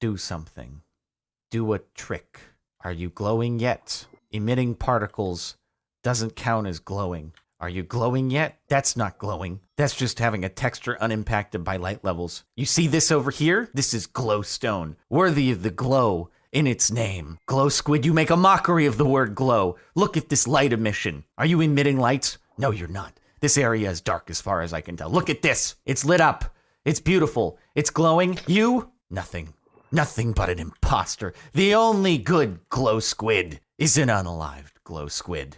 Do something. Do a trick. Are you glowing yet? Emitting particles doesn't count as glowing. Are you glowing yet? That's not glowing. That's just having a texture unimpacted by light levels. You see this over here? This is glowstone, worthy of the glow in its name. Glow squid, you make a mockery of the word glow. Look at this light emission. Are you emitting lights? No, you're not. This area is dark as far as I can tell. Look at this. It's lit up. It's beautiful. It's glowing. You? Nothing. Nothing but an imposter. The only good glow squid is an unalived glow squid.